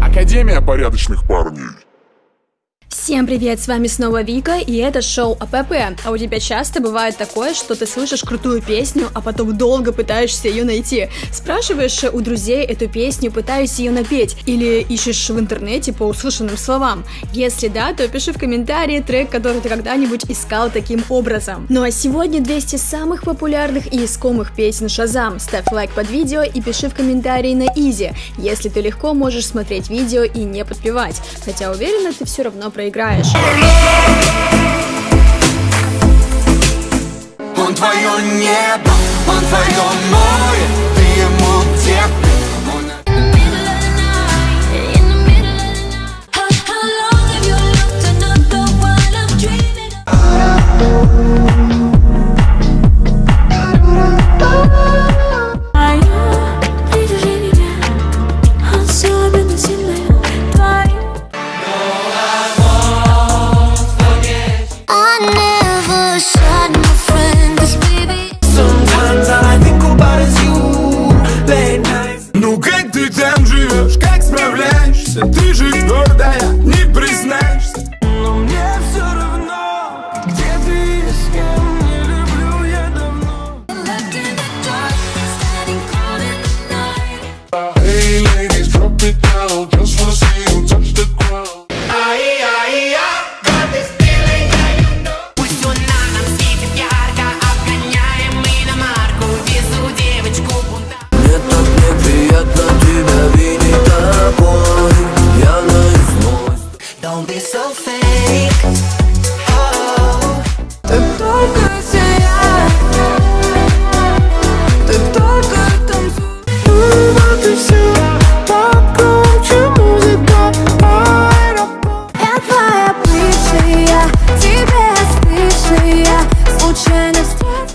Академия порядочных парней. Всем привет, с вами снова Вика, и это шоу АПП. А у тебя часто бывает такое, что ты слышишь крутую песню, а потом долго пытаешься ее найти. Спрашиваешь у друзей эту песню, пытаюсь ее напеть, или ищешь в интернете по услышанным словам. Если да, то пиши в комментарии трек, который ты когда-нибудь искал таким образом. Ну а сегодня 200 самых популярных и искомых песен Шазам. Ставь лайк под видео и пиши в комментарии на изи, если ты легко можешь смотреть видео и не подпевать. Хотя уверена, ты все равно проиграешь. Он твое небо, он твое море, ты ему где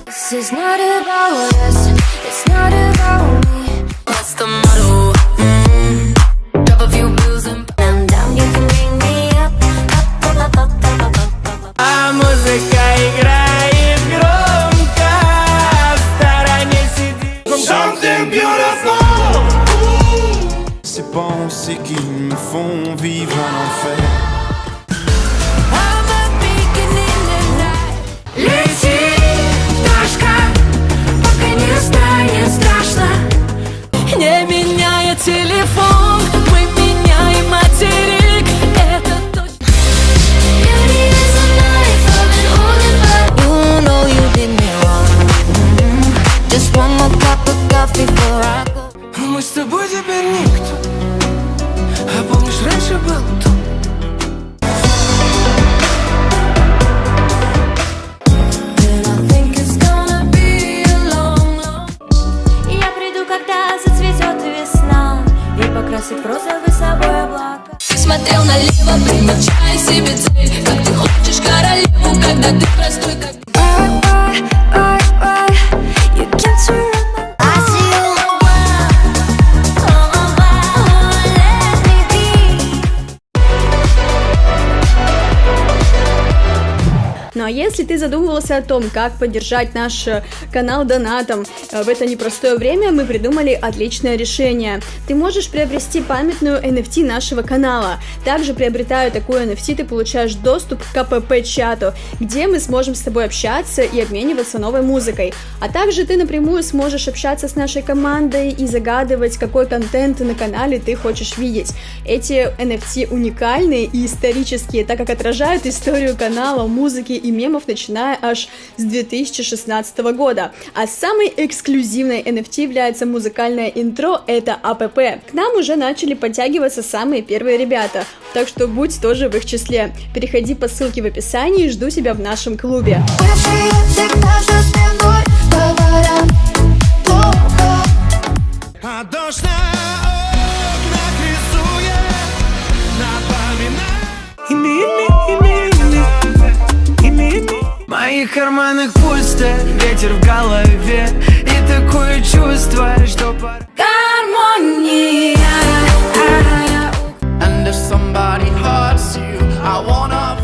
This is not about us, it's not about me. What's the motto? Drop a few bills and down. You can me up, C'est pas en qui me font vivre un enfer. Смотрел налево, примечая себе цель. Как ты хочешь королеву, когда ты простой, как если ты задумывался о том, как поддержать наш э, канал донатом э, в это непростое время, мы придумали отличное решение. Ты можешь приобрести памятную NFT нашего канала. Также приобретая такую NFT, ты получаешь доступ к КПП-чату, где мы сможем с тобой общаться и обмениваться новой музыкой. А также ты напрямую сможешь общаться с нашей командой и загадывать, какой контент на канале ты хочешь видеть. Эти NFT уникальные и исторические, так как отражают историю канала, музыки и мемов, начиная аж с 2016 года. А самой эксклюзивной NFT является музыкальное интро, это АПП. К нам уже начали подтягиваться самые первые ребята, так что будь тоже в их числе. Переходи по ссылке в описании, жду тебя в нашем клубе. Бывшие всегда карманах пусто Ветер в голове И такое чувство, что пора. Гармония. And if somebody hurts you I wanna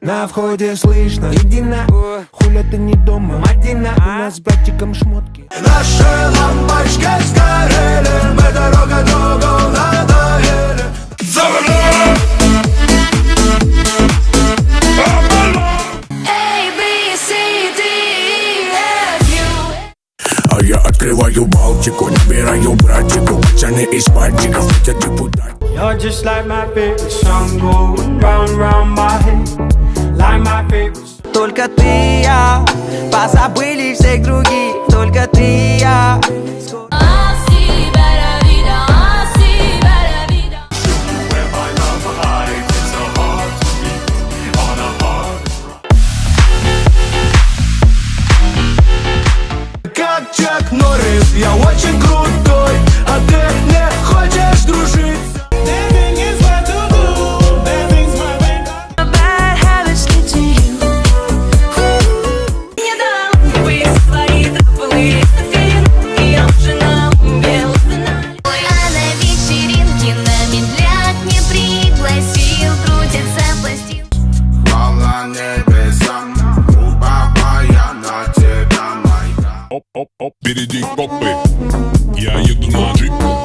На входе слышно. Иди на. Хули лета не дома. Мадина, у нас с братиком шмотки. Наши лампочки сгорели Мы дорога другу Только ты и я Позабыли всех других. Только ты и я. Как Чак Норрис, я очень крутой впереди копы. Я еду на джип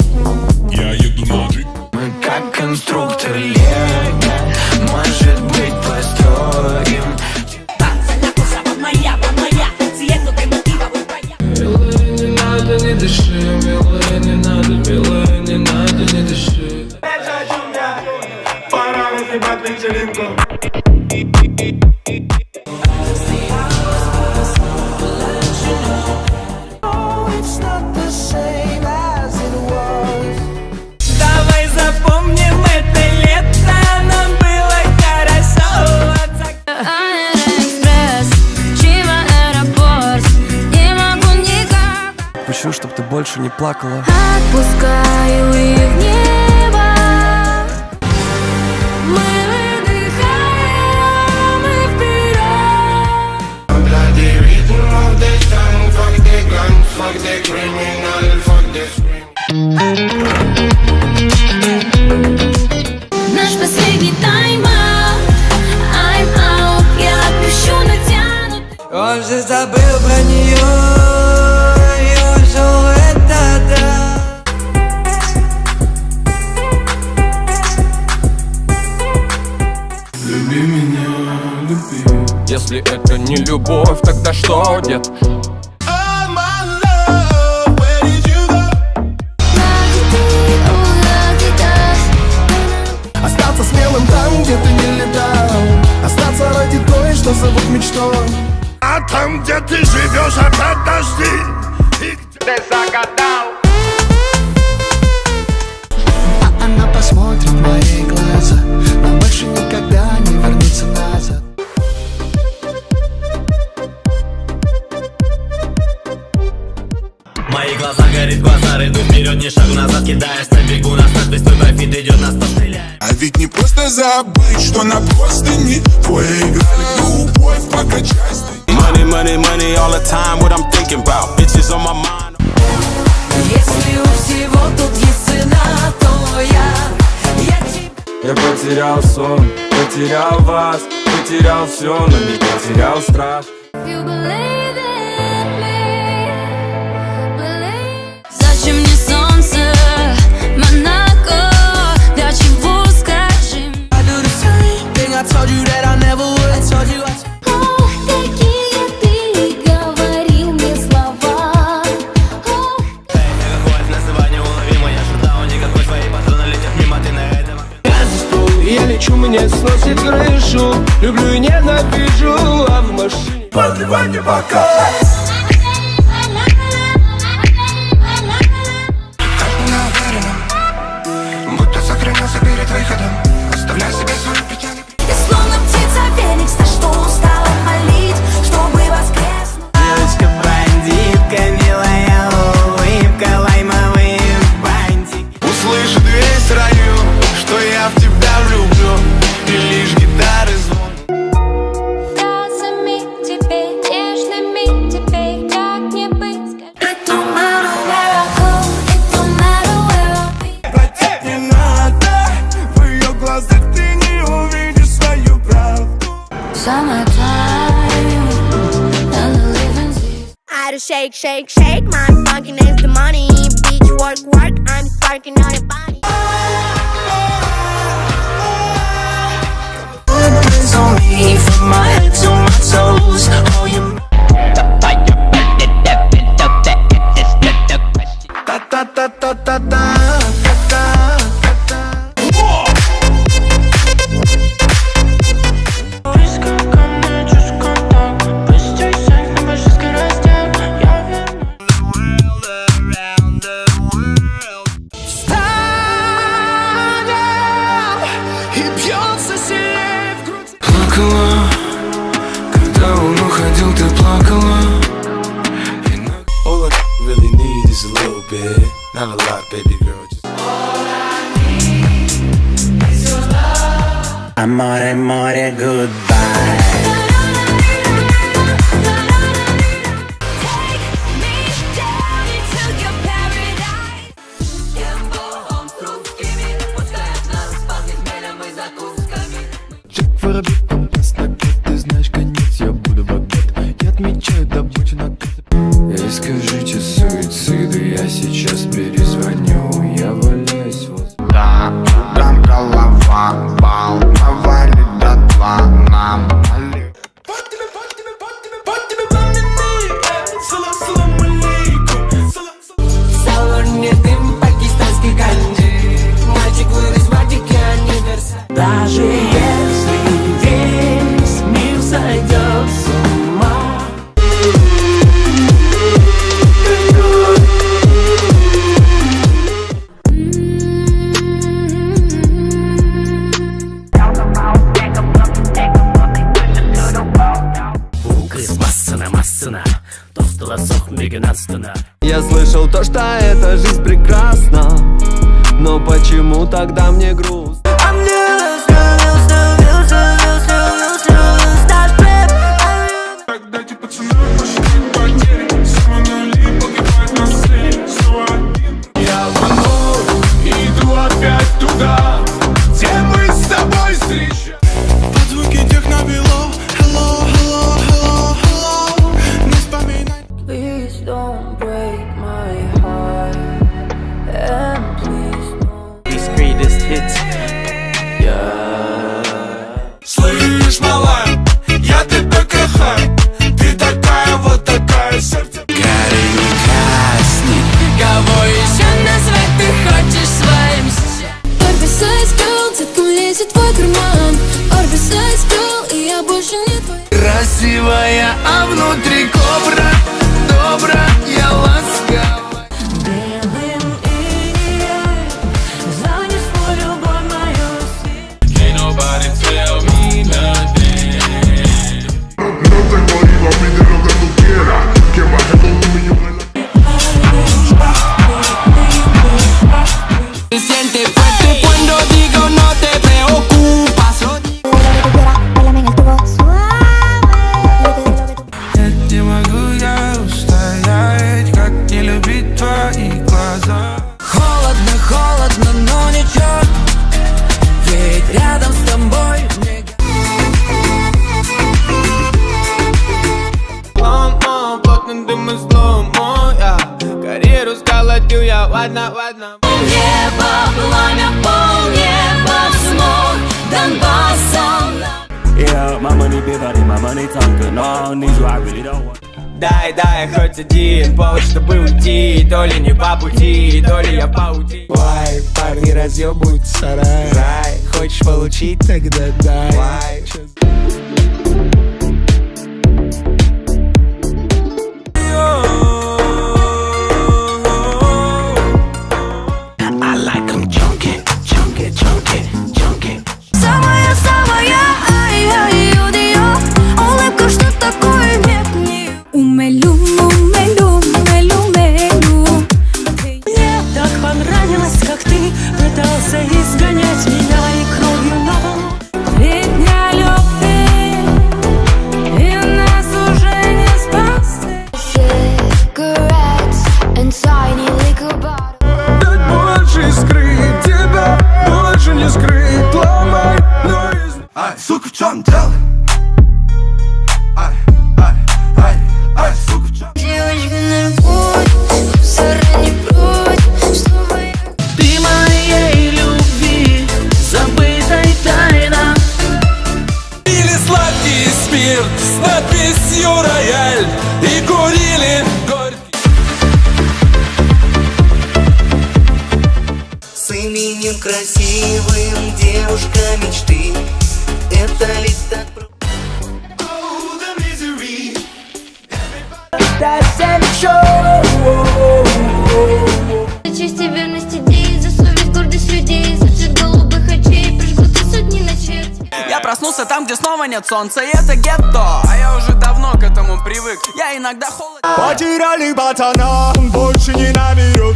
больше не плакала. Отпускаю их в ты, ты Остаться смелым там, где ты не летал. Остаться ради той, что зовут мечтой. А там, где ты живешь, опять дожди. И где А она посмотрит мои Мои глаза горит глаза, иду вперед, ни шагу назад Кидаешь на бегу, на старт, твой профит идет, нас постреляет А ведь не просто забыть, что на простыни Твои играли любовь, покачайся. Money, money, money all the time, what I'm thinking about. Bitches on my mind. Если у всего тут есть цена, то я, я тебе Я потерял сон, потерял вас Потерял все, но не потерял страх. You believe in told you that I never would. I told you I Ох, какие ты говорил мне слова. Ох, Хватит называть неуловимо, я шатал Никакой твои патроны летят мимо, ты на этом Я лечу, мне сносит крышу. Люблю и ненавижу, а в машине Подливай мне бока shake. not a lot, baby girl. Just Amore, amore, goodbye. Ленадстона Я слышал то, что эта жизнь прекрасна Но почему тогда мне грустно? These greatest hits. ладно, ладно. Полнеба, пламя, полнеба, смог Донбассом. Yeah, my money big, honey, my money talking. No, I need you, I really don't want. Дай, дай хоть один повод, чтобы уйти То ли не по пути, то ли я паути Вай, парни разъебывают сарай Рай, хочешь получить, тогда дай Why? сука, в чем дело? Красивым девушка мечты. Это ли так просто? За честь и верность идеи, за совесть, гордость людей За цвет голубых очей прожгут и сотни ночей Я проснулся там, где снова нет солнца, и это гетто. А я уже давно к этому привык, я иногда холоден Потеряли пацана, больше не наберет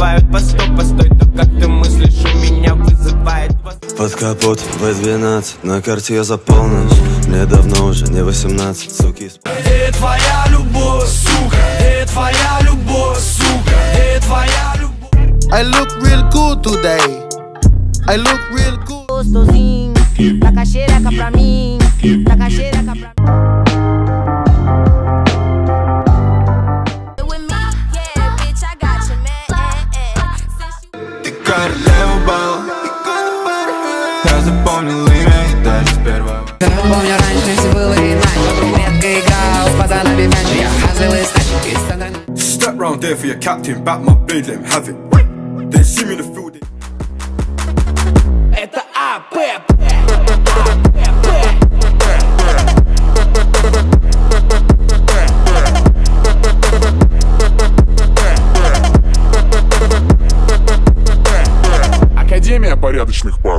наливают по сто Постой, то как ты мыслишь, у меня вызывает Под капот В12, на карте я за полночь Мне давно уже не 18, суки спать Где твоя любовь, сука? Где твоя любовь, сука? Где твоя любовь? I look real good today. I look real good. Gostosinho, taca xereca pra mim, taca xereca man. Ты королева Я запомнил имя и даже сперва Помню раньше все было иначе Редко играл с пацанами в мяч Я хазил и стачек из центра Step round there for your captain, back my blade, let him have it Then see me in the Парней.